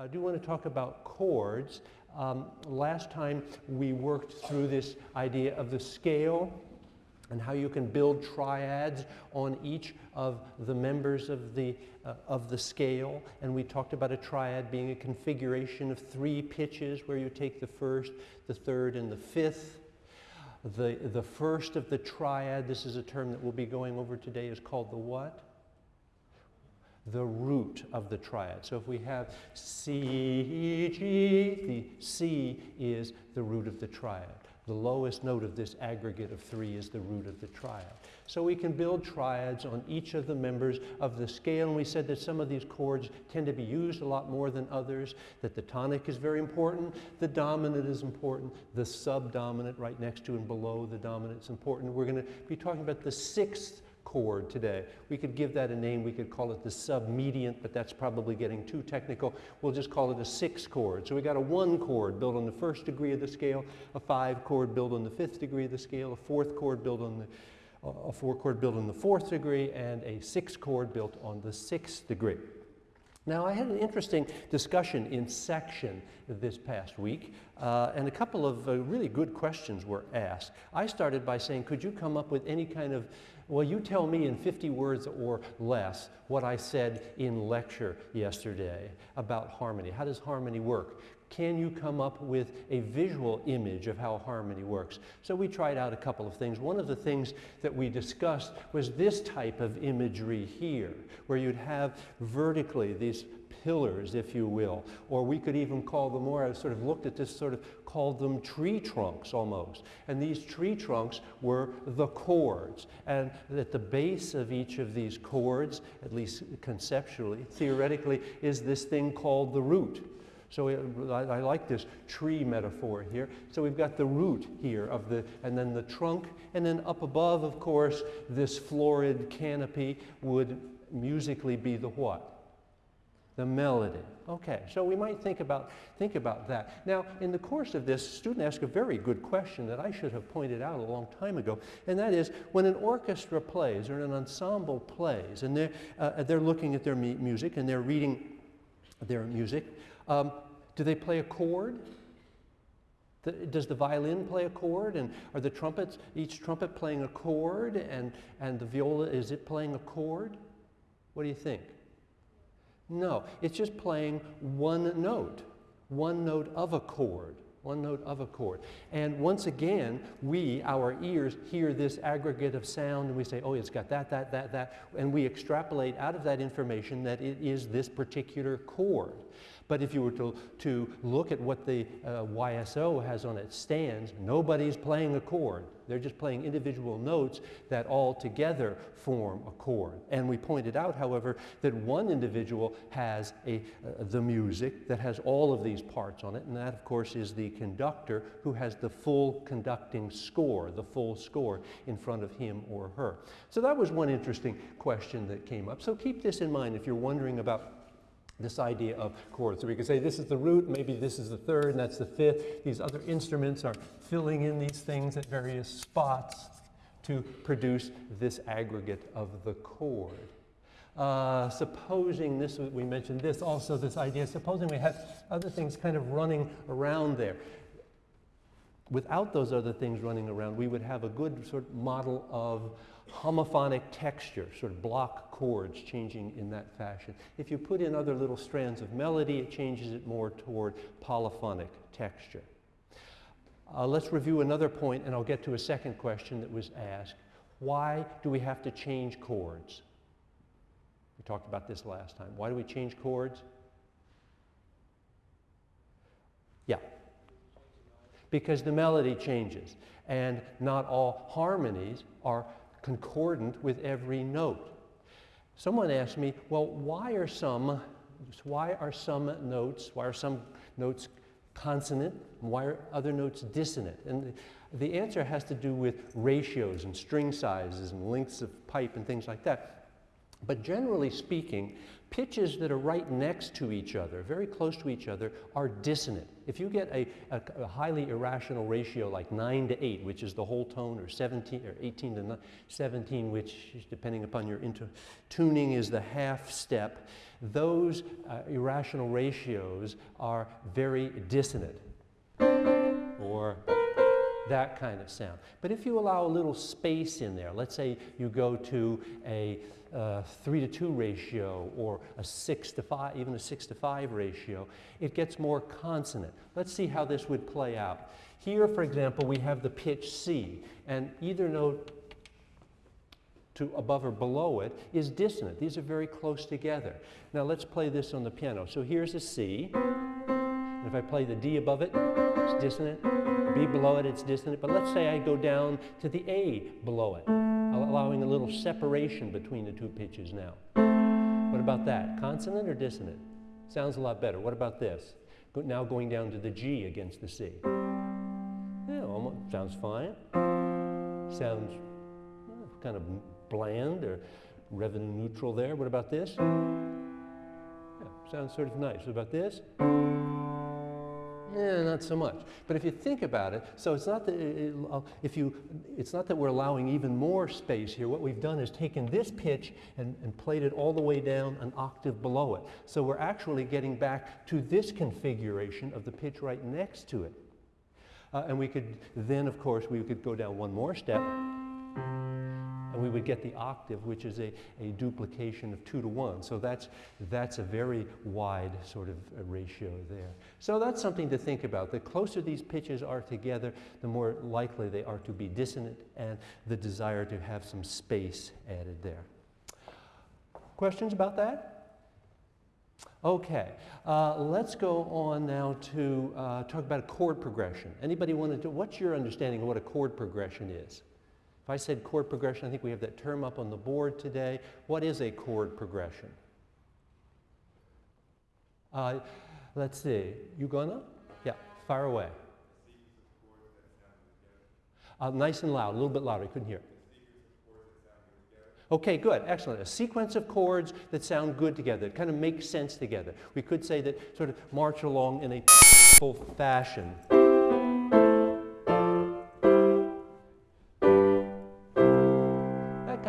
I do want to talk about chords. Um, last time we worked through this idea of the scale and how you can build triads on each of the members of the, uh, of the scale. And we talked about a triad being a configuration of three pitches where you take the first, the third, and the fifth. The, the first of the triad, this is a term that we'll be going over today, is called the what? The root of the triad. So if we have C, G, the C is the root of the triad. The lowest note of this aggregate of three is the root of the triad. So we can build triads on each of the members of the scale, and we said that some of these chords tend to be used a lot more than others, that the tonic is very important, the dominant is important, the subdominant right next to and below the dominant is important. We're going to be talking about the sixth chord today. We could give that a name, we could call it the submediant, but that's probably getting too technical. We'll just call it a six chord. So we got a one chord built on the first degree of the scale, a five chord built on the fifth degree of the scale, a fourth chord built on the a four chord built on the fourth degree, and a six chord built on the sixth degree. Now, I had an interesting discussion in section this past week, uh, and a couple of uh, really good questions were asked. I started by saying, could you come up with any kind of well, you tell me in 50 words or less what I said in lecture yesterday about harmony. How does harmony work? Can you come up with a visual image of how harmony works? So we tried out a couple of things. One of the things that we discussed was this type of imagery here, where you'd have vertically these pillars, if you will, or we could even call them more, I sort of looked at this, sort of called them tree trunks almost. And these tree trunks were the chords. And at the base of each of these chords, at least conceptually, theoretically, is this thing called the root. So I, I, like this tree metaphor here. So we've got the root here of the, and then the trunk, and then up above, of course, this florid canopy would musically be the what? The melody. Okay, so we might think about, think about that. Now, in the course of this, student asked a very good question that I should have pointed out a long time ago, and that is, when an orchestra plays or an ensemble plays, and they're, uh, they're looking at their music and they're reading their music, um, do they play a chord? The, does the violin play a chord? And are the trumpets, each trumpet playing a chord? And, and the viola, is it playing a chord? What do you think? No, it's just playing one note, one note of a chord, one note of a chord. And once again, we, our ears, hear this aggregate of sound and we say, oh, it's got that, that, that, that, and we extrapolate out of that information that it is this particular chord. But if you were to, to look at what the uh, YSO has on its stands, nobody's playing a chord. They're just playing individual notes that all together form a chord. And we pointed out, however, that one individual has a, uh, the music that has all of these parts on it, and that, of course, is the conductor who has the full conducting score, the full score in front of him or her. So that was one interesting question that came up. So keep this in mind if you're wondering about this idea of chords. So we could say this is the root, maybe this is the third, and that's the fifth. These other instruments are filling in these things at various spots to produce this aggregate of the chord. Uh, supposing this, we mentioned this also, this idea, supposing we have other things kind of running around there. Without those other things running around, we would have a good sort of model of homophonic texture, sort of block chords changing in that fashion. If you put in other little strands of melody, it changes it more toward polyphonic texture. Uh, let's review another point, and I'll get to a second question that was asked. Why do we have to change chords? We talked about this last time. Why do we change chords? Yeah. Because the melody changes, and not all harmonies are concordant with every note. Someone asked me, well, why are some, why are some notes, why are some notes consonant, and why are other notes dissonant? And the, the answer has to do with ratios and string sizes and lengths of pipe and things like that. But generally speaking, Pitches that are right next to each other, very close to each other, are dissonant. If you get a, a, a, highly irrational ratio like 9 to 8, which is the whole tone, or 17 or 18 to 17, which depending upon your tuning is the half step, those uh, irrational ratios are very dissonant. Or that kind of sound. But if you allow a little space in there, let's say you go to a uh, 3 to 2 ratio or a 6 to 5, even a 6 to 5 ratio, it gets more consonant. Let's see how this would play out. Here, for example, we have the pitch C, and either note to above or below it is dissonant. These are very close together. Now let's play this on the piano. So here's a C, and if I play the D above it, it's dissonant. Below it, it's dissonant. But let's say I go down to the A below it, allowing a little separation between the two pitches now. What about that? Consonant or dissonant? Sounds a lot better. What about this? Now going down to the G against the C. Yeah, almost, sounds fine. Sounds eh, kind of bland or revenue neutral there. What about this? Yeah, sounds sort of nice. What about this? Eh, not so much. But if you think about it, so it's not that it, uh, if you, it's not that we're allowing even more space here. What we've done is taken this pitch and, and played it all the way down an octave below it. So we're actually getting back to this configuration of the pitch right next to it. Uh, and we could then, of course, we could go down one more step and we would get the octave, which is a, a duplication of two to one. So that's, that's a very wide sort of ratio there. So that's something to think about. The closer these pitches are together, the more likely they are to be dissonant and the desire to have some space added there. Questions about that? Okay, uh, let's go on now to uh, talk about a chord progression. Anybody want to, what's your understanding of what a chord progression is? If I said chord progression, I think we have that term up on the board today. What is a chord progression? Uh, let's see. You gonna? Yeah, fire away. Uh, nice and loud, a little bit louder. I couldn't hear. Okay, good, excellent. A sequence of chords that sound good together, that kind of make sense together. We could say that sort of march along in a full fashion.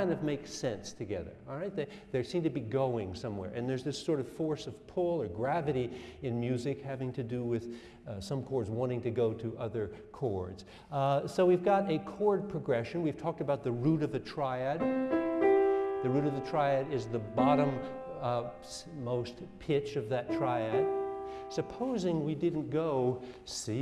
Kind of make sense together, all right? They, they seem to be going somewhere. And there's this sort of force of pull or gravity in music having to do with uh, some chords wanting to go to other chords. Uh, so we've got a chord progression. We've talked about the root of a triad. The root of the triad is the bottom uh, most pitch of that triad. Supposing we didn't go C,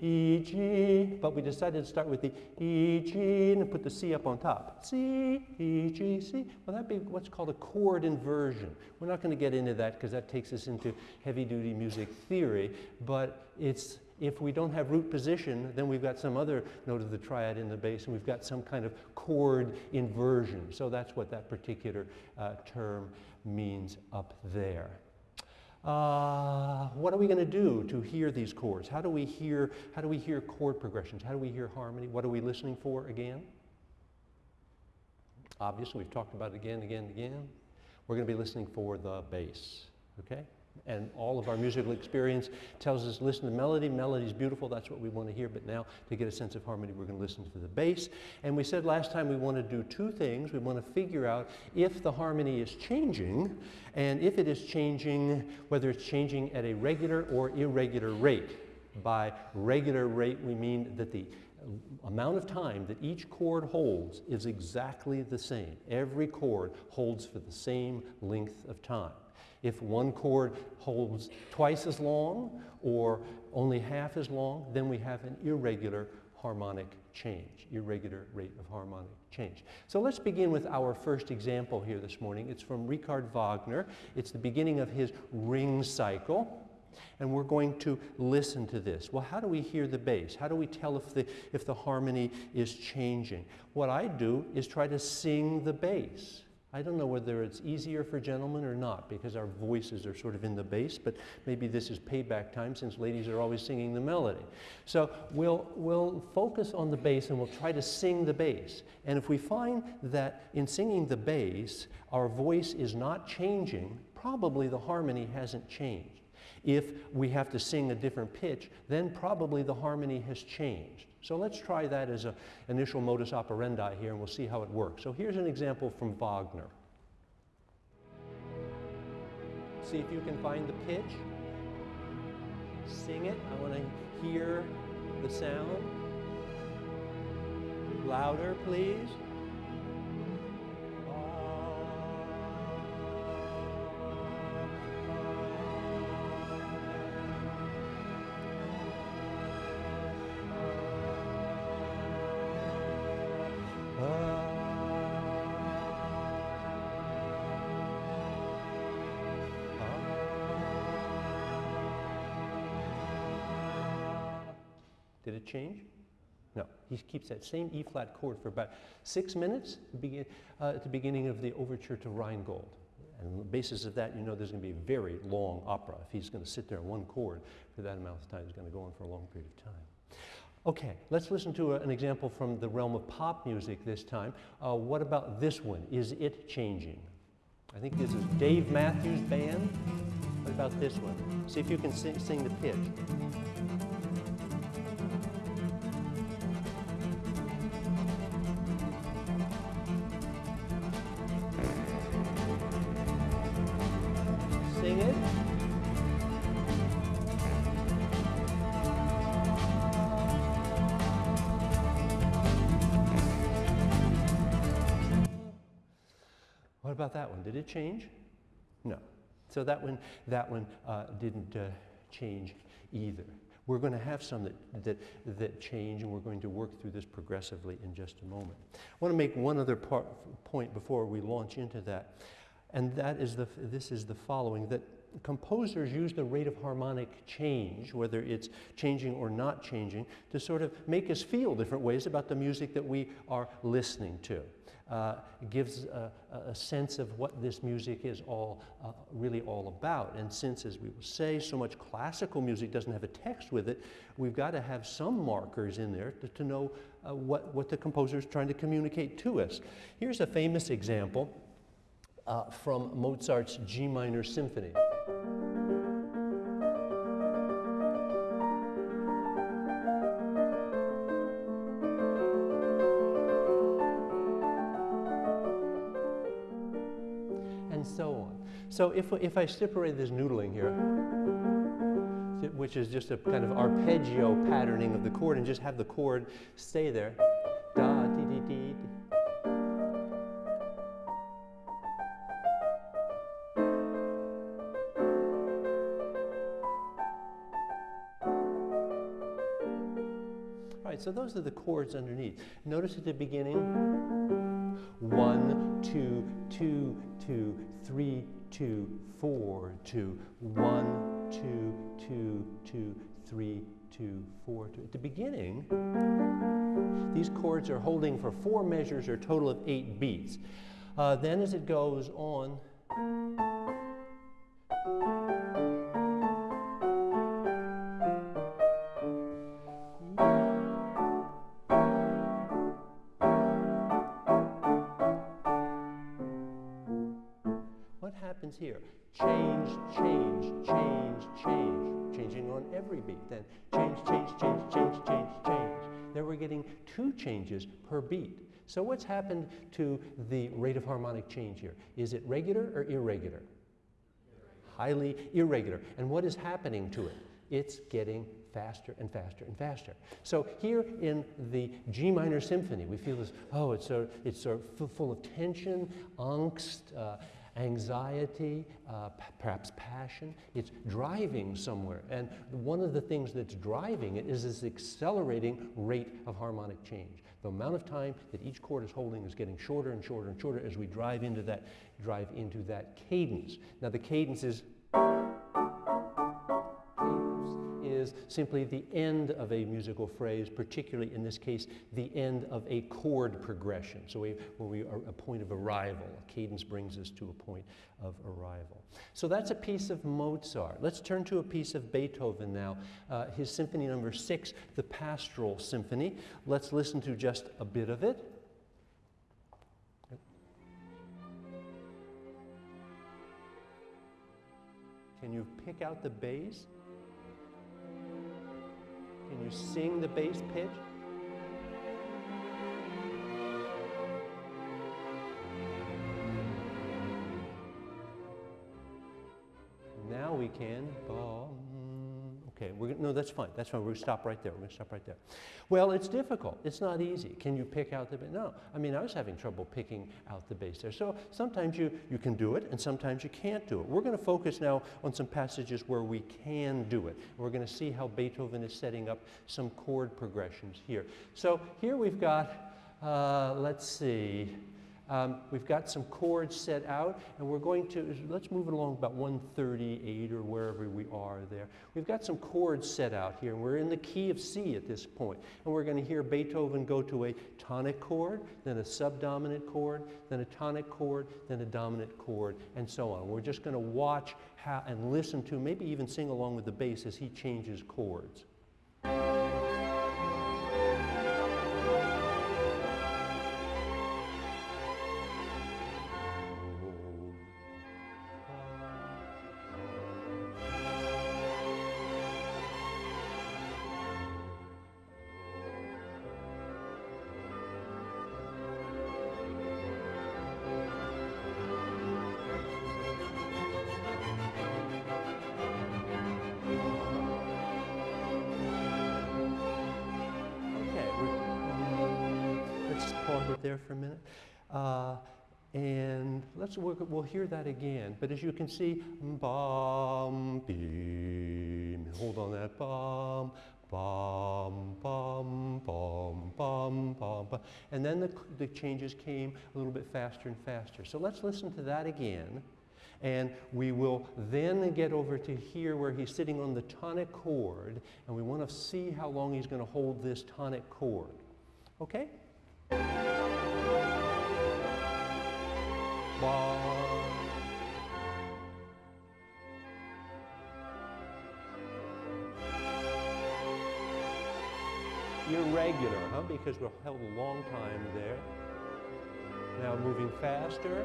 E, G, but we decided to start with the E, G and put the C up on top. C, E, G, C. Well, that'd be what's called a chord inversion. We're not going to get into that because that takes us into heavy-duty music theory, but it's if we don't have root position, then we've got some other note of the triad in the bass, and we've got some kind of chord inversion. So that's what that particular uh, term means up there. Uh, what are we going to do to hear these chords? How do we hear, how do we hear chord progressions? How do we hear harmony? What are we listening for again? Obviously, we've talked about it again, again, again. We're going to be listening for the bass, okay? And all of our musical experience tells us listen to melody. Melody is beautiful. That's what we want to hear. But now, to get a sense of harmony, we're going to listen to the bass. And we said last time we want to do two things. We want to figure out if the harmony is changing, and if it is changing, whether it's changing at a regular or irregular rate. By regular rate, we mean that the amount of time that each chord holds is exactly the same. Every chord holds for the same length of time. If one chord holds twice as long or only half as long, then we have an irregular harmonic change, irregular rate of harmonic change. So let's begin with our first example here this morning. It's from Richard Wagner. It's the beginning of his ring cycle. And we're going to listen to this. Well, how do we hear the bass? How do we tell if the, if the harmony is changing? What I do is try to sing the bass. I don't know whether it's easier for gentlemen or not because our voices are sort of in the bass, but maybe this is payback time since ladies are always singing the melody. So we'll, we'll focus on the bass and we'll try to sing the bass. And if we find that in singing the bass, our voice is not changing, probably the harmony hasn't changed. If we have to sing a different pitch, then probably the harmony has changed. So let's try that as an initial modus operandi here and we'll see how it works. So here's an example from Wagner. See if you can find the pitch. Sing it. I want to hear the sound. Louder, please. Did it change? No. He keeps that same E flat chord for about six minutes uh, at the beginning of the overture to Rheingold. And on the basis of that, you know there's going to be a very long opera. If he's going to sit there on one chord for that amount of time, it's going to go on for a long period of time. Okay, let's listen to a, an example from the realm of pop music this time. Uh, what about this one? Is it changing? I think this is Dave Matthews Band. What about this one? See if you can sing, sing the pitch. It change? No. So that one, that one uh, didn't uh, change either. We're going to have some that, that, that change, and we're going to work through this progressively in just a moment. I want to make one other part, point before we launch into that, and that is the, this is the following, that composers use the rate of harmonic change, whether it's changing or not changing, to sort of make us feel different ways about the music that we are listening to. Uh, gives a, a, sense of what this music is all uh, really all about. And since, as we will say, so much classical music doesn't have a text with it, we've got to have some markers in there to, to know uh, what, what the composer is trying to communicate to us. Here's a famous example uh, from Mozart's G minor symphony. So if, if I separate this noodling here, which is just a kind of arpeggio patterning of the chord, and just have the chord stay there, da dee dee dee. All right, so those are the chords underneath. Notice at the beginning, one, two, two, two, three, two, four, two, one, two, two, two, three, two, four, two. At the beginning, these chords are holding for four measures or a total of eight beats. Uh, then as it goes on, Changing on every beat. Then change, change, change, change, change, change. Then we're getting two changes per beat. So what's happened to the rate of harmonic change here? Is it regular or irregular? Highly irregular. And what is happening to it? It's getting faster and faster and faster. So here in the G minor symphony, we feel this, oh, it's, so, it's so full of tension, angst, uh, anxiety, uh, perhaps passion. It's driving somewhere. And one of the things that's driving it is this accelerating rate of harmonic change. The amount of time that each chord is holding is getting shorter and shorter and shorter as we drive into that, drive into that cadence. Now the cadence is simply the end of a musical phrase, particularly in this case, the end of a chord progression. So we, when we are a point of arrival, a cadence brings us to a point of arrival. So that's a piece of Mozart. Let's turn to a piece of Beethoven now, uh, his symphony number six, the Pastoral Symphony. Let's listen to just a bit of it. Can you pick out the bass? Can you sing the bass pitch? Now we can. Okay, we're no, that's fine. That's fine. We're going to stop right there. We're going to stop right there. Well, it's difficult. It's not easy. Can you pick out the bass? No. I mean, I was having trouble picking out the bass there. So sometimes you, you can do it, and sometimes you can't do it. We're going to focus now on some passages where we can do it. We're going to see how Beethoven is setting up some chord progressions here. So here we've got, uh, let's see, um, we've got some chords set out, and we're going to, let's move it along about 138 or wherever we are there. We've got some chords set out here, and we're in the key of C at this point. And we're going to hear Beethoven go to a tonic chord, then a subdominant chord, then a tonic chord, then a dominant chord, and so on. We're just going to watch how, and listen to, maybe even sing along with the bass as he changes chords. Let's work, we'll hear that again. But as you can see, bum, beam, hold on that, bum, bum, bum, bum, bum, bum, bum. And then the, the changes came a little bit faster and faster. So let's listen to that again. And we will then get over to here where he's sitting on the tonic chord, and we want to see how long he's going to hold this tonic chord. Okay? Irregular, huh? Because we're held a long time there. Now moving faster.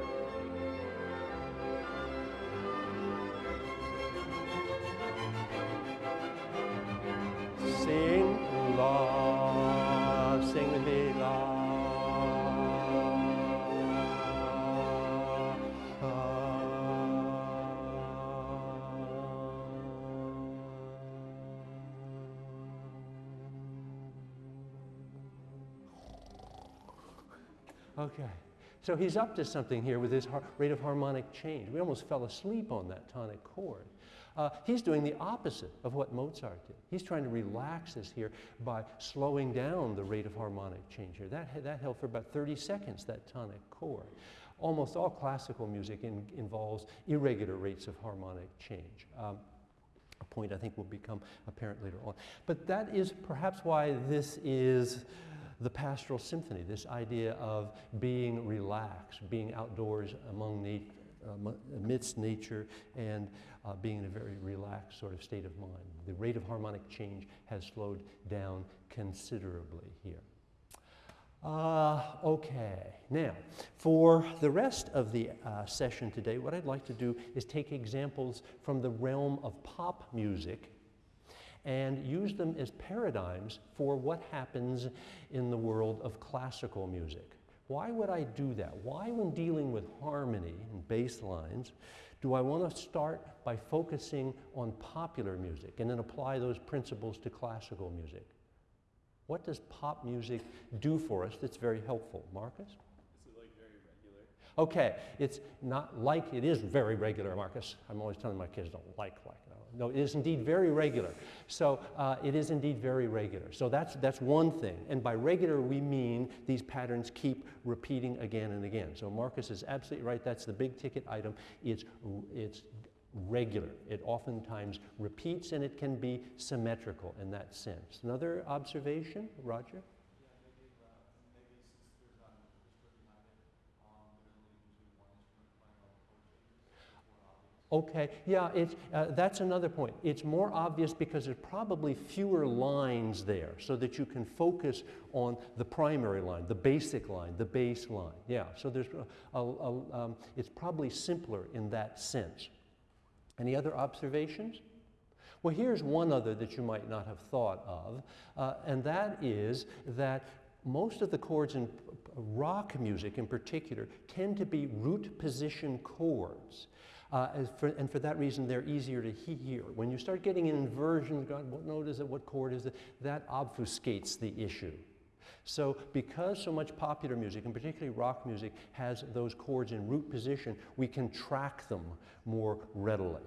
Okay. So he's up to something here with his rate of harmonic change. We almost fell asleep on that tonic chord. Uh, he's doing the opposite of what Mozart did. He's trying to relax us here by slowing down the rate of harmonic change here. That, that held for about 30 seconds, that tonic chord. Almost all classical music in, involves irregular rates of harmonic change. Um, a point I think will become apparent later on. But that is perhaps why this is the pastoral symphony, this idea of being relaxed, being outdoors among uh, amidst nature and uh, being in a very relaxed sort of state of mind. The rate of harmonic change has slowed down considerably here. Uh, okay, now for the rest of the uh, session today, what I'd like to do is take examples from the realm of pop music and use them as paradigms for what happens in the world of classical music. Why would I do that? Why, when dealing with harmony and bass lines, do I want to start by focusing on popular music and then apply those principles to classical music? What does pop music do for us that's very helpful? Marcus? Is it like very regular? Okay, it's not like it is very regular, Marcus. I'm always telling my kids don't like like no, it is indeed very regular. So uh, it is indeed very regular. So that's, that's one thing. And by regular, we mean these patterns keep repeating again and again. So Marcus is absolutely right. That's the big ticket item. It's, it's regular. It oftentimes repeats and it can be symmetrical in that sense. Another observation, Roger? Okay, yeah, it's, uh, that's another point. It's more obvious because there's probably fewer lines there so that you can focus on the primary line, the basic line, the bass line. Yeah, so there's a, a, a, um, it's probably simpler in that sense. Any other observations? Well, here's one other that you might not have thought of, uh, and that is that most of the chords in rock music in particular tend to be root position chords. Uh, for, and for that reason, they're easier to hear. When you start getting inversions, God, what note is it, what chord is it, that obfuscates the issue. So because so much popular music, and particularly rock music, has those chords in root position, we can track them more readily.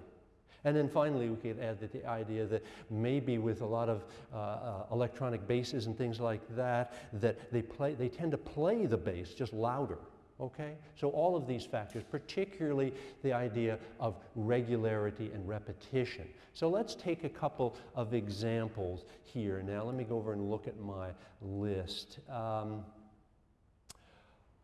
And then finally, we could add that the idea that maybe with a lot of uh, uh, electronic basses and things like that, that they, play, they tend to play the bass just louder. Okay? So all of these factors, particularly the idea of regularity and repetition. So let's take a couple of examples here. Now let me go over and look at my list. Um,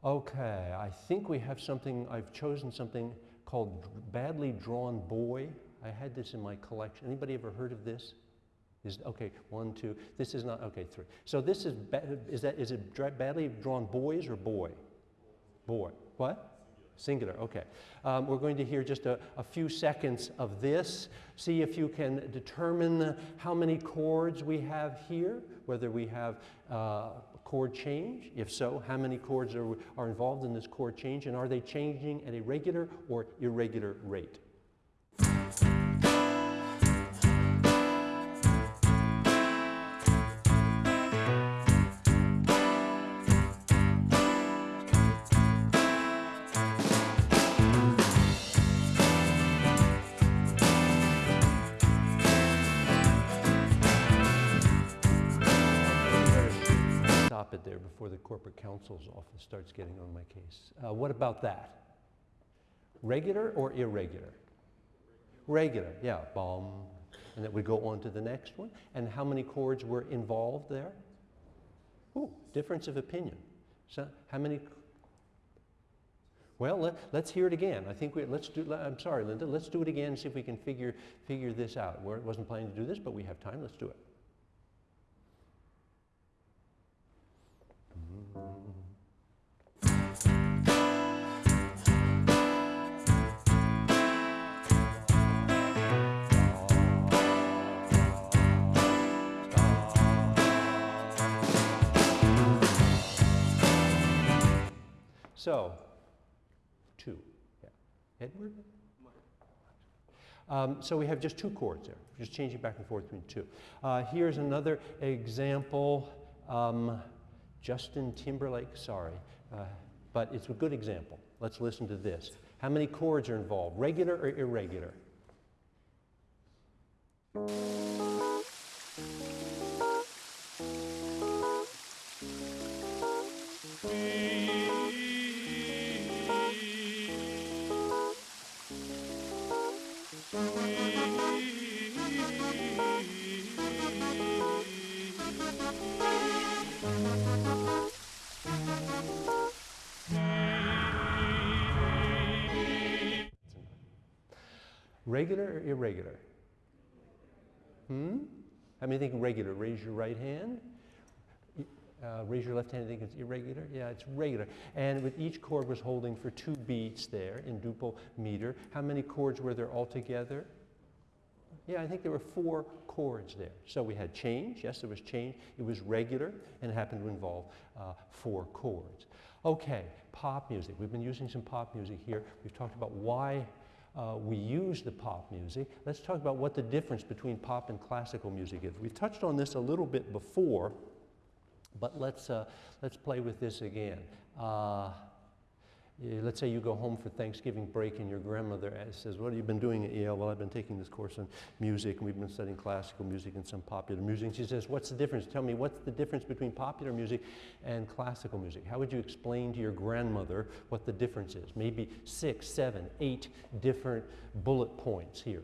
okay, I think we have something, I've chosen something called Badly Drawn Boy. I had this in my collection. Anybody ever heard of this? Is, okay, one, two. This is not, okay, three. So this is, is, that, is it badly drawn boys or boy? Boy. What? Singular, okay. Um, we're going to hear just a, a, few seconds of this. See if you can determine how many chords we have here, whether we have uh, chord change. If so, how many chords are, are involved in this chord change, and are they changing at a regular or irregular rate? Uh, what about that? Regular or irregular? Regular, yeah, bomb. And then we go on to the next one. And how many chords were involved there? Ooh, difference of opinion. So how many? Well, let, us hear it again. I think we, let's do, I'm sorry, Linda, let's do it again and see if we can figure, figure this out. We wasn't planning to do this, but we have time. Let's do it. So, two. Yeah. Edward? Um, so we have just two chords there, just changing back and forth between two. Uh, here's another example. Um, Justin Timberlake, sorry, uh, but it's a good example. Let's listen to this. How many chords are involved, regular or irregular? Regular or irregular? Hmm? How many think regular? Raise your right hand. Uh, raise your left hand and think it's irregular. Yeah, it's regular. And with each chord was holding for two beats there in duple meter. How many chords were there altogether? Yeah, I think there were four chords there. So we had change. Yes, there was change. It was regular and happened to involve uh, four chords. Okay, pop music. We've been using some pop music here. We've talked about why uh, we use the pop music. Let's talk about what the difference between pop and classical music is. We've touched on this a little bit before, but let's, uh, let's play with this again. Uh, let's say you go home for Thanksgiving break and your grandmother says, what have you been doing at Yale? Well, I've been taking this course on music and we've been studying classical music and some popular music. She says, what's the difference? Tell me, what's the difference between popular music and classical music? How would you explain to your grandmother what the difference is? Maybe six, seven, eight different bullet points here.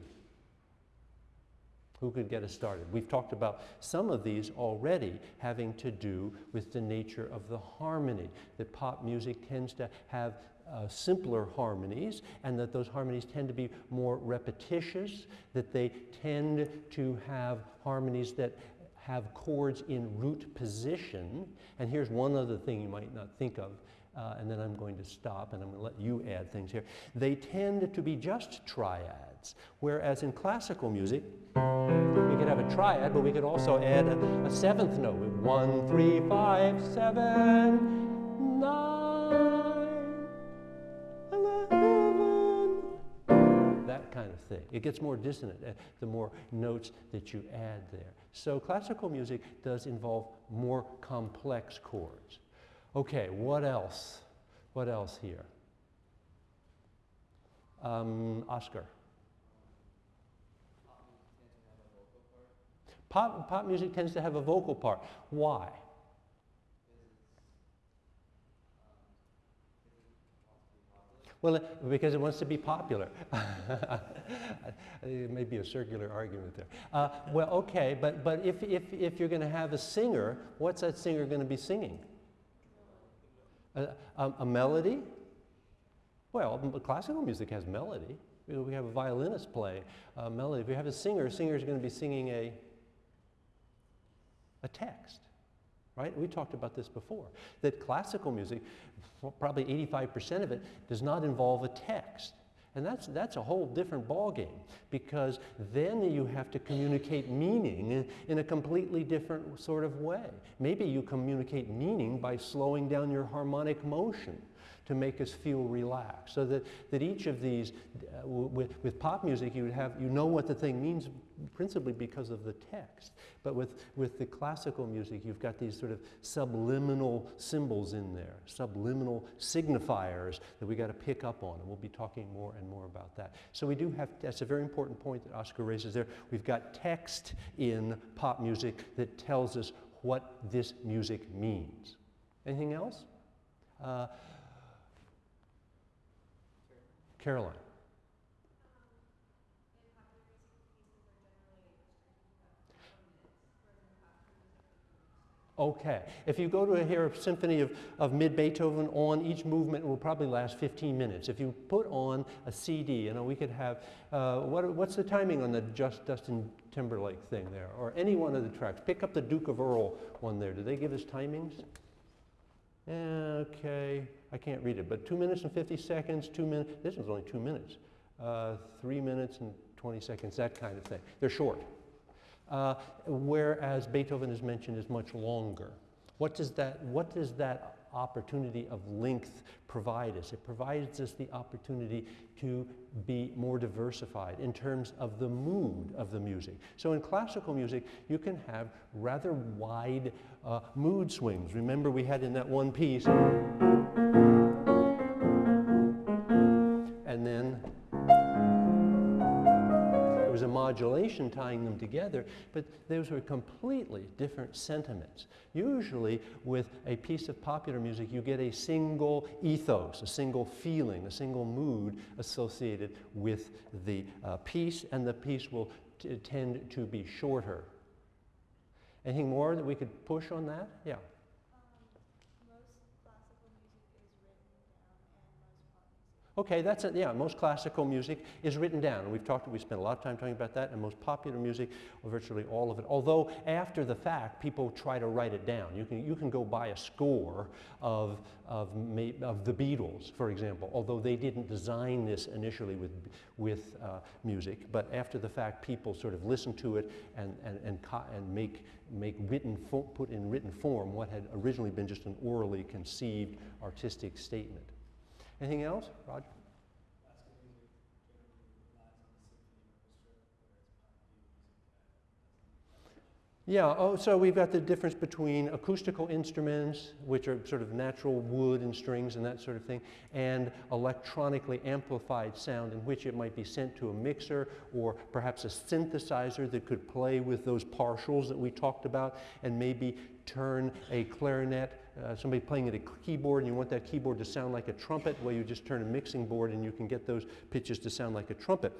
Who could get us started? We've talked about some of these already having to do with the nature of the harmony, that pop music tends to have uh, simpler harmonies and that those harmonies tend to be more repetitious, that they tend to have harmonies that have chords in root position. And here's one other thing you might not think of uh, and then I'm going to stop and I'm going to let you add things here. They tend to be just triads, whereas in classical music, we could have a triad, but we could also add a, a seventh note. One, three, five, seven, nine, eleven. That kind of thing. It gets more dissonant uh, the more notes that you add there. So classical music does involve more complex chords. Okay, what else? What else here? Um, Oscar. Pop, pop music tends to have a vocal part. Why? Well, because it wants to be popular. it may be a circular argument there. Uh, well, okay, but, but if, if, if you're going to have a singer, what's that singer going to be singing? A, a, a melody? Well, classical music has melody. We have a violinist play a melody. If you have a singer, a singer is going to be singing a, a text, right? We talked about this before, that classical music, probably 85% of it, does not involve a text. And that's, that's a whole different ballgame because then you have to communicate meaning in a completely different sort of way. Maybe you communicate meaning by slowing down your harmonic motion to make us feel relaxed. So that, that each of these, uh, with, with pop music, you, have, you know what the thing means principally because of the text. But with, with the classical music, you've got these sort of subliminal symbols in there, subliminal signifiers that we got to pick up on. And we'll be talking more and more about that. So we do have, that's a very important point that Oscar raises there. We've got text in pop music that tells us what this music means. Anything else? Uh, Caroline. Okay. If you go to a, hear a symphony of, of mid-Beethoven on, each movement will probably last 15 minutes. If you put on a CD, you know, we could have, uh, what, what's the timing on the Just Justin Timberlake thing there? Or any one of the tracks. Pick up the Duke of Earl one there. Do they give us timings? Okay. I can't read it, but two minutes and 50 seconds, two minutes, this one's only two minutes. Uh, three minutes and 20 seconds, that kind of thing. They're short. Uh, whereas Beethoven is mentioned is much longer. What does that, what does that opportunity of length provide us? It provides us the opportunity to be more diversified in terms of the mood of the music. So in classical music, you can have rather wide uh, mood swings. Remember we had in that one piece, modulation tying them together, but those were completely different sentiments. Usually, with a piece of popular music, you get a single ethos, a single feeling, a single mood associated with the uh, piece, and the piece will tend to be shorter. Anything more that we could push on that? Yeah. Okay, that's it. Yeah, most classical music is written down. We've talked, we spent a lot of time talking about that, and most popular music, virtually all of it. Although after the fact, people try to write it down. You can, you can go buy a score of, of, of the Beatles, for example, although they didn't design this initially with, with uh, music. But after the fact, people sort of listen to it and, and, and, and make, make written, put in written form what had originally been just an orally conceived artistic statement. Anything else, Roger? Yeah, oh, so we've got the difference between acoustical instruments, which are sort of natural wood and strings and that sort of thing, and electronically amplified sound in which it might be sent to a mixer or perhaps a synthesizer that could play with those partials that we talked about and maybe turn a clarinet, uh, somebody playing at a keyboard and you want that keyboard to sound like a trumpet, well, you just turn a mixing board and you can get those pitches to sound like a trumpet.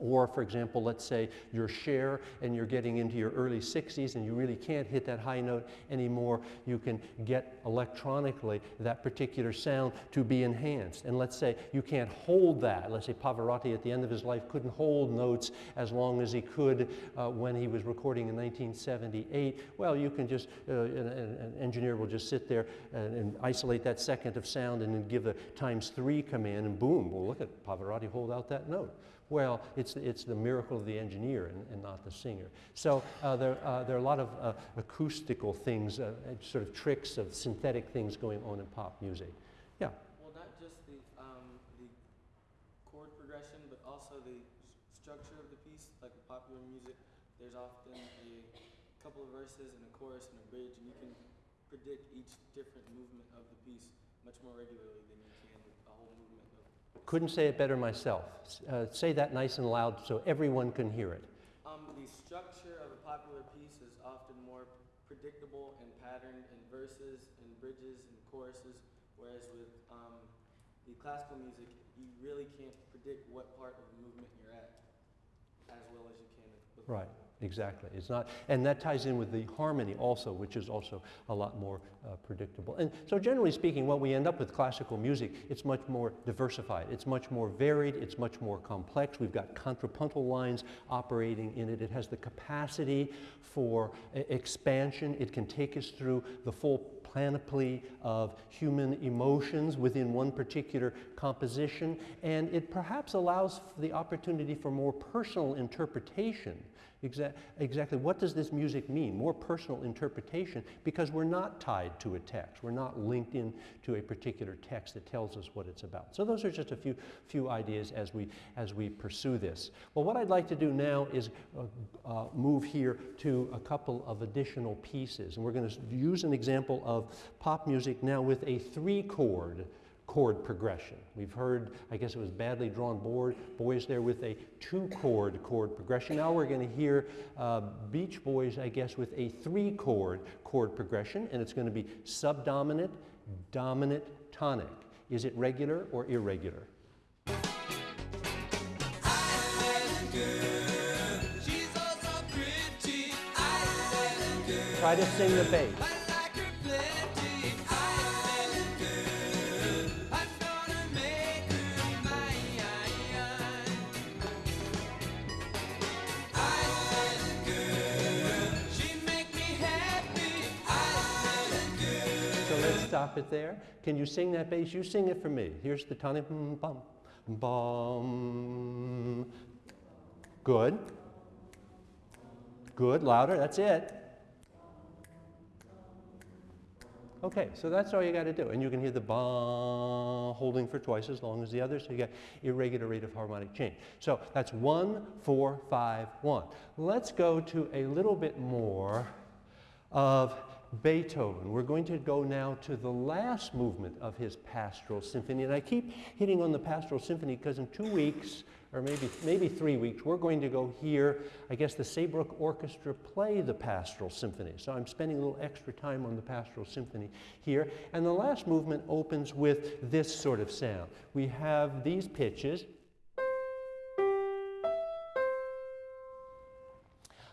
Or, for example, let's say you're Cher and you're getting into your early 60s and you really can't hit that high note anymore. You can get electronically that particular sound to be enhanced. And let's say you can't hold that. Let's say Pavarotti at the end of his life couldn't hold notes as long as he could uh, when he was recording in 1978. Well, you can just, uh, an, an, engineer will just sit there and, and, isolate that second of sound and then give the times three command and boom, well, look at Pavarotti hold out that note. Well, it's, it's the miracle of the engineer and, and not the singer. So uh, there, uh, there are a lot of uh, acoustical things, uh, sort of tricks of synthetic things going on in pop music. Yeah. Well, not just the, um, the chord progression, but also the structure of the piece. Like with popular music, there's often a couple of verses and a chorus and a bridge, and you can predict each different movement of the piece much more regularly than you can a whole movement couldn't say it better myself. Uh, say that nice and loud so everyone can hear it. Um, the structure of a popular piece is often more predictable and patterned in verses and bridges and choruses, whereas with um, the classical music, you really can't predict what part of the movement you're at as well as you can with Right. Exactly. It's not, and that ties in with the harmony also, which is also a lot more uh, predictable. And so, generally speaking, what we end up with classical music, it's much more diversified. It's much more varied. It's much more complex. We've got contrapuntal lines operating in it. It has the capacity for expansion. It can take us through the full panoply of human emotions within one particular composition, and it perhaps allows the opportunity for more personal interpretation Exa exactly what does this music mean? More personal interpretation because we're not tied to a text. We're not linked in to a particular text that tells us what it's about. So those are just a few, few ideas as we, as we pursue this. Well, what I'd like to do now is uh, uh, move here to a couple of additional pieces. And we're going to use an example of pop music now with a three chord chord progression. We've heard, I guess it was badly drawn board, boys there with a two chord chord progression. Now we're going to hear uh, Beach Boys, I guess, with a three chord chord progression, and it's going to be subdominant, dominant, tonic. Is it regular or irregular? Try to sing the bass. Stop it there. Can you sing that bass? You sing it for me. Here's the tonic. Bum, bum. Good. Good. Louder. That's it. Okay, so that's all you got to do. And you can hear the ba holding for twice as long as the other, so you get irregular rate of harmonic change. So that's one, four, five, one. Let's go to a little bit more of Beethoven. We're going to go now to the last movement of his Pastoral Symphony. And I keep hitting on the Pastoral Symphony because in two weeks, or maybe, maybe three weeks, we're going to go hear, I guess, the Saybrook Orchestra play the Pastoral Symphony. So I'm spending a little extra time on the Pastoral Symphony here. And the last movement opens with this sort of sound. We have these pitches,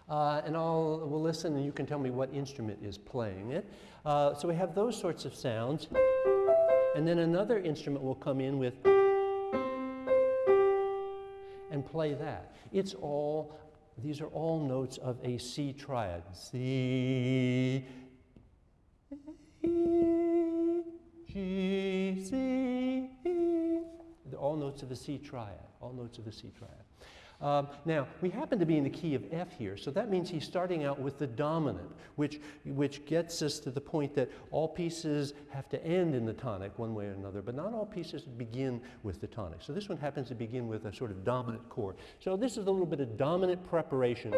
Uh, and I'll we'll listen and you can tell me what instrument is playing it. Uh, so we have those sorts of sounds. And then another instrument will come in with and play that. It's all, these are all notes of a C triad. C, G, C, They're all notes of a C triad, all notes of a C triad. Um, now, we happen to be in the key of F here, so that means he's starting out with the dominant, which, which gets us to the point that all pieces have to end in the tonic one way or another, but not all pieces begin with the tonic. So this one happens to begin with a sort of dominant chord. So this is a little bit of dominant preparation.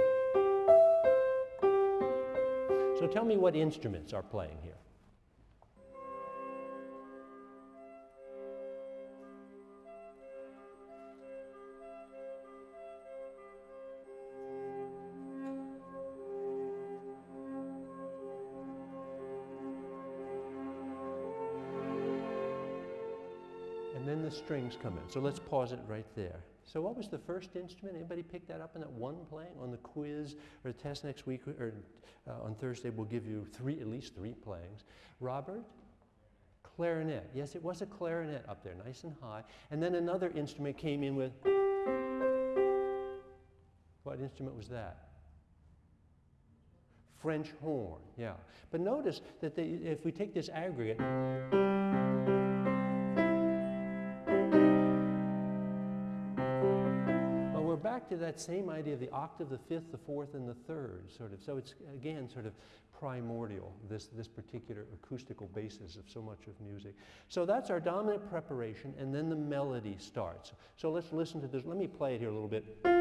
So tell me what instruments are playing here. Strings come in. So let's pause it right there. So what was the first instrument? Anybody pick that up in that one playing on the quiz or the test next week or uh, on Thursday? We'll give you three, at least three playings. Robert? Clarinet. Yes, it was a clarinet up there, nice and high. And then another instrument came in with. What instrument was that? French horn, yeah. But notice that they, if we take this aggregate, to that same idea of the octave, the fifth, the fourth, and the third, sort of. So it's, again, sort of primordial, this, this particular acoustical basis of so much of music. So that's our dominant preparation, and then the melody starts. So let's listen to this. Let me play it here a little bit.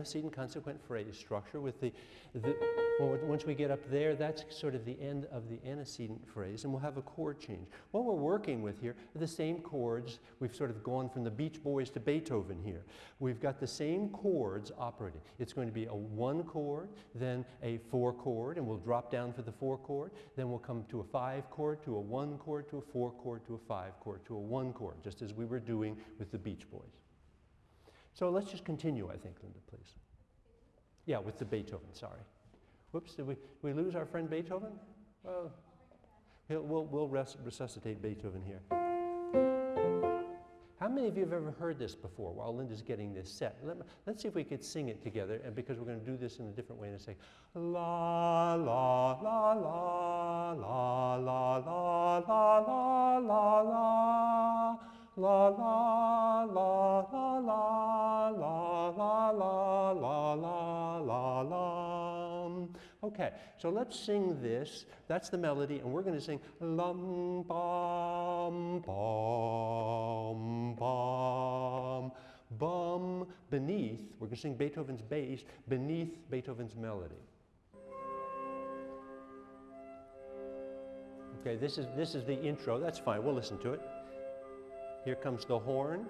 Antecedent consequent phrase structure with the, the once we get up there, that's sort of the end of the antecedent phrase, and we'll have a chord change. What we're working with here are the same chords. We've sort of gone from the Beach Boys to Beethoven here. We've got the same chords operating. It's going to be a one chord, then a four chord, and we'll drop down for the four chord. Then we'll come to a five chord, to a one chord, to a four chord, to a five chord, to a one chord, just as we were doing with the Beach Boys. So let's just continue, I think, Linda, please. Yeah, with the Beethoven, sorry. Whoops, did we, did we lose our friend Beethoven? Well, we'll, we'll res resuscitate Beethoven here. How many of you have ever heard this before while Linda's getting this set? Let us see if we could sing it together, and because we're going to do this in a different way and say, la, la, la, la, la, la, la, la, la, la, la la la la la la la la la la la la. Okay, so let's sing this. That's the melody, and we're going to sing lum bum bum bum bum beneath. We're going to sing Beethoven's bass beneath Beethoven's melody. Okay, this is this is the intro. That's fine. We'll listen to it. Here comes the horn.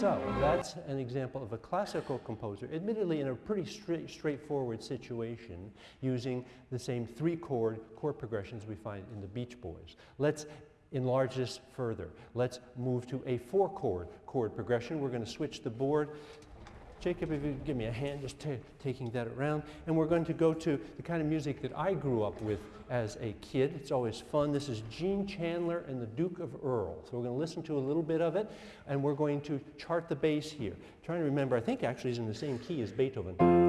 So that's an example of a classical composer, admittedly in a pretty straight, straightforward situation, using the same three chord chord progressions we find in the Beach Boys. Let's enlarge this further. Let's move to a four chord chord progression. We're going to switch the board Jacob, if you give me a hand just taking that around. And we're going to go to the kind of music that I grew up with as a kid. It's always fun. This is Gene Chandler and the Duke of Earl. So we're going to listen to a little bit of it, and we're going to chart the bass here. I'm trying to remember, I think actually is in the same key as Beethoven.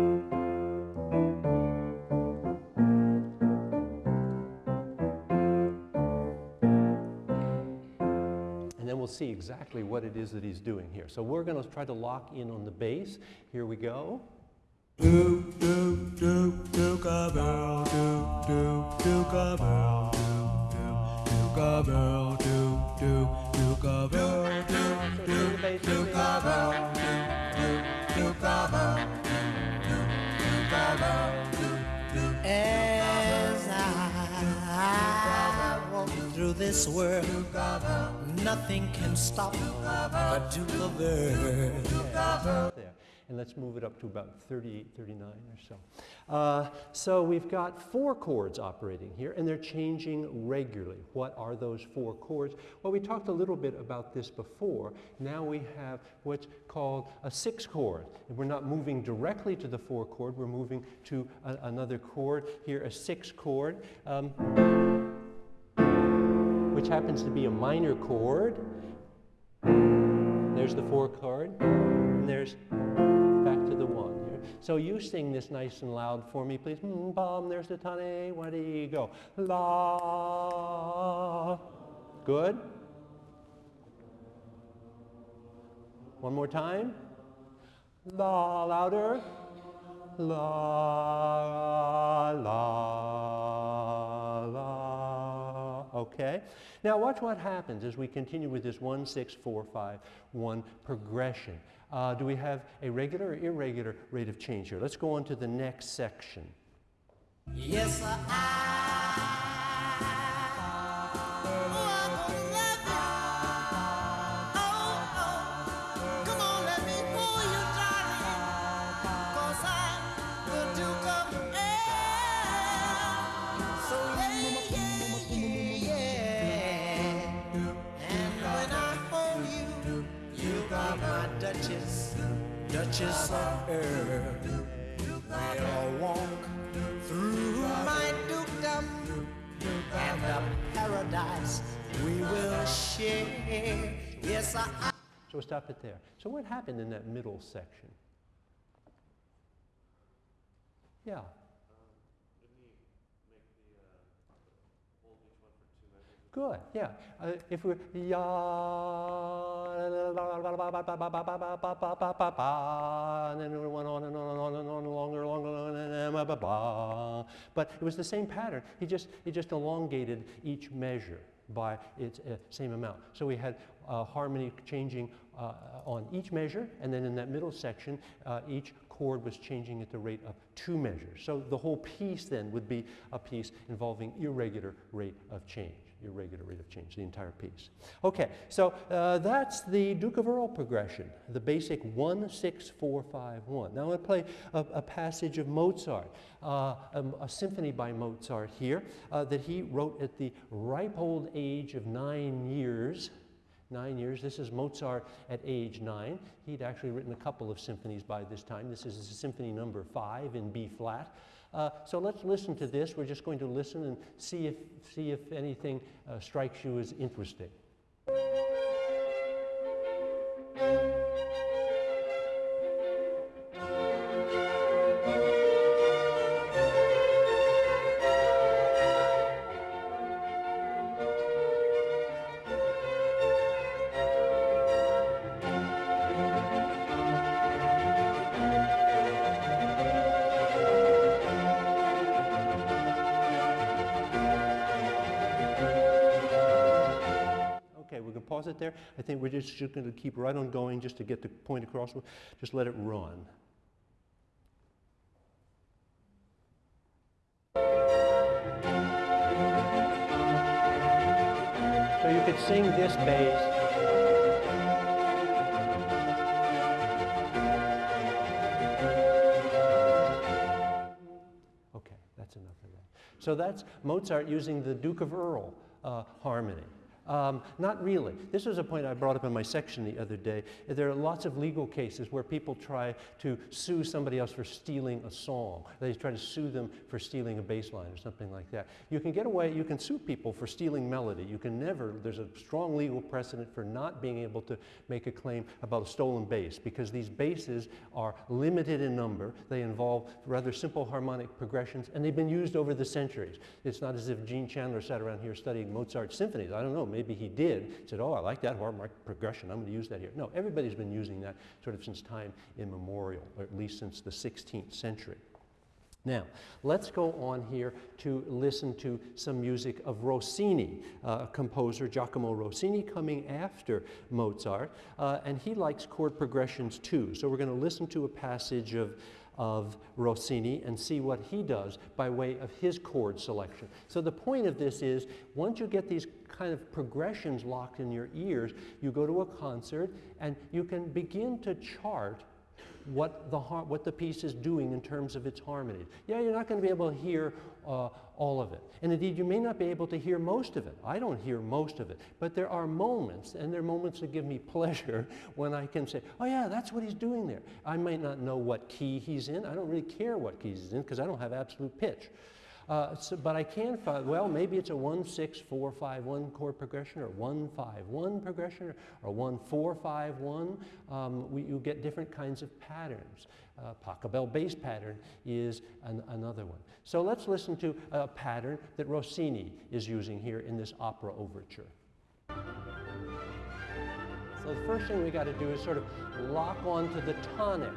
Exactly what it is that he's doing here. So we're going to try to lock in on the bass. Here we go. Do, do, do, do, bell, do, do, do, bell, do, do, do, bell, do, do, do, bell, do, do, do, bell, do, do, do, bell, As I walk through this world nothing can stop the Duke of Earl. and let's move it up to about 38, 39 or so. Uh, so we've got four chords operating here, and they're changing regularly. What are those four chords? Well, we talked a little bit about this before. Now we have what's called a six chord. And we're not moving directly to the four chord, we're moving to a, another chord. Here, a six chord. Um, which happens to be a minor chord. There's the four chord, and there's back to the one. So you sing this nice and loud for me, please. Mm, bum, there's the tane, where do you go? La. Good. One more time. La, louder. La, la, la. Okay. Now watch what happens as we continue with this 1, 6, 4, 5, 1 progression. Uh, do we have a regular or irregular rate of change here? Let's go on to the next section. Yes, I. Of. We'll walk through my dukedom and the paradise we will share. Yes, I. So we'll stop it there. So what happened in that middle section? Yeah. Good, yeah. Uh, if we're ya, and then it went on and on and on and on, longer, longer, ba. but it was the same pattern. He just, he just elongated each measure by its uh, same amount. So we had uh, harmony changing uh, on each measure, and then in that middle section, uh, each chord was changing at the rate of two measures. So the whole piece then would be a piece involving irregular rate of change, irregular rate of change, the entire piece. Okay, so uh, that's the Duke of Earl progression, the basic 1, 6, 4, 5, 1. Now I'm going to play a, a passage of Mozart, uh, a, a symphony by Mozart here uh, that he wrote at the ripe old age of nine years nine years. This is Mozart at age nine. He'd actually written a couple of symphonies by this time. This is symphony number five in B flat. Uh, so let's listen to this. We're just going to listen and see if, see if anything uh, strikes you as interesting. There. I think we're just, just going to keep right on going just to get the point across. Just let it run. So you could sing this bass. Okay, that's enough of that. So that's Mozart using the Duke of Earl uh, harmony. Um, not really. This was a point I brought up in my section the other day. There are lots of legal cases where people try to sue somebody else for stealing a song. They try to sue them for stealing a bass line or something like that. You can get away, you can sue people for stealing melody. You can never, there's a strong legal precedent for not being able to make a claim about a stolen bass because these basses are limited in number. They involve rather simple harmonic progressions and they've been used over the centuries. It's not as if Gene Chandler sat around here studying Mozart symphonies. I don't know, maybe he did, said, oh, I like that harmonic progression, I'm going to use that here. No, everybody's been using that sort of since time immemorial, or at least since the 16th century. Now, let's go on here to listen to some music of Rossini, uh, composer Giacomo Rossini, coming after Mozart, uh, and he likes chord progressions too. So we're going to listen to a passage of of Rossini and see what he does by way of his chord selection. So the point of this is once you get these kind of progressions locked in your ears, you go to a concert and you can begin to chart what the, what the piece is doing in terms of its harmony. Yeah, you're not going to be able to hear uh, all of it. And indeed, you may not be able to hear most of it. I don't hear most of it. But there are moments, and there are moments that give me pleasure when I can say, oh, yeah, that's what he's doing there. I might not know what key he's in. I don't really care what key he's in because I don't have absolute pitch. Uh, so, but I can find, well, maybe it's a 1 6 4 5 1 chord progression or 1 5 1 progression or 1 4 5 1. Um, we, you get different kinds of patterns. Uh, Pachelbel bass pattern is an, another one. So let's listen to a pattern that Rossini is using here in this opera overture. So the first thing we got to do is sort of lock onto the tonic.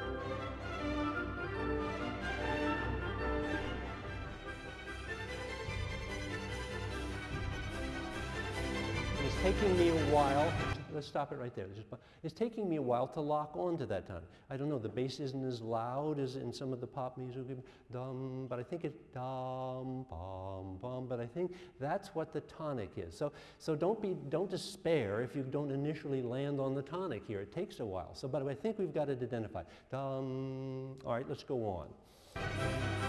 Taking me a while. Let's stop it right there. It's taking me a while to lock onto that tone. I don't know, the bass isn't as loud as in some of the pop music. Dum, but I think it's dum, bum, bum. But I think that's what the tonic is. So, so don't be, don't despair if you don't initially land on the tonic here. It takes a while. So, but I think we've got it identified. Dum. All right, let's go on.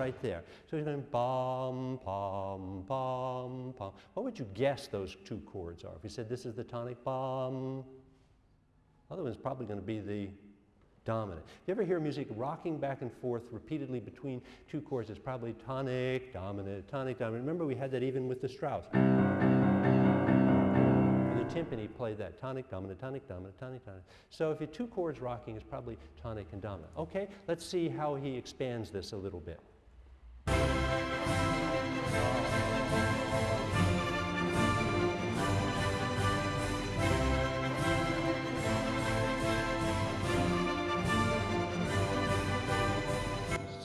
Right there. So he's going bum, bum, bum, bum. What would you guess those two chords are? If you said this is the tonic bum, other one's probably going to be the dominant. If you ever hear music rocking back and forth repeatedly between two chords, it's probably tonic, dominant, tonic, dominant. Remember we had that even with the Strauss. The timpani played that tonic, dominant, tonic, dominant, tonic, tonic. So if you two chords rocking, it's probably tonic and dominant. Okay, let's see how he expands this a little bit.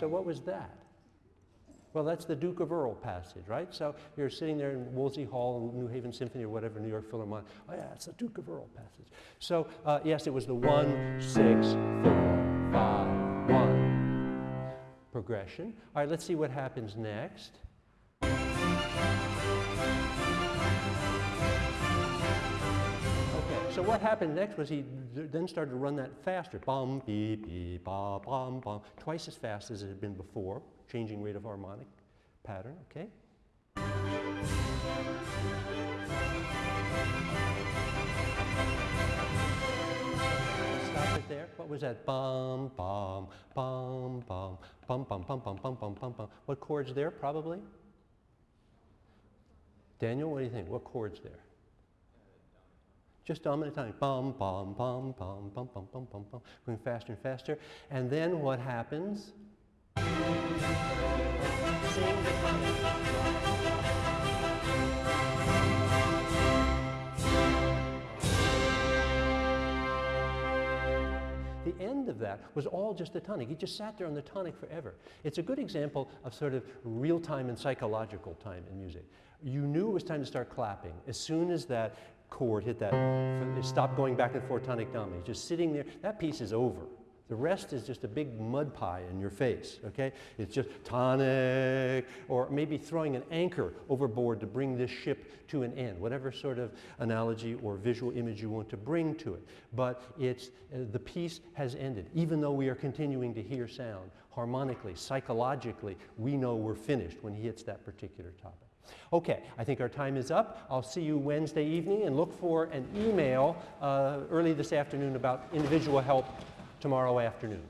So what was that? Well, that's the Duke of Earl passage, right? So you're sitting there in Woolsey Hall, New Haven Symphony, or whatever, New York Philharmonic. Oh, yeah, it's the Duke of Earl passage. So, uh, yes, it was the one, six, four, five, one progression. All right, let's see what happens next. What happened next was he then started to run that faster. Bum, beep, beep, ba, bum, bum. Twice as fast as it had been before, changing rate of harmonic pattern, okay? Stop it there. What was that? Bum, bum, bum, bum, bum, bum, bum, bum, bum, bum, bum, bum. What chords there, probably? Daniel, what do you think? What chords there? Just dominant tonic. Bum, bum, bum, bum, bum, bum, bum, bum, bum. Going faster and faster. And then what happens? The end of that was all just the tonic. He just sat there on the tonic forever. It's a good example of sort of real time and psychological time in music. You knew it was time to start clapping as soon as that chord hit that, stopped going back and forth tonic dominant. Just sitting there, that piece is over. The rest is just a big mud pie in your face, okay? It's just tonic, or maybe throwing an anchor overboard to bring this ship to an end, whatever sort of analogy or visual image you want to bring to it. But it's, uh, the piece has ended, even though we are continuing to hear sound harmonically, psychologically, we know we're finished when he hits that particular tonic. Okay, I think our time is up. I'll see you Wednesday evening and look for an email uh, early this afternoon about individual help tomorrow afternoon.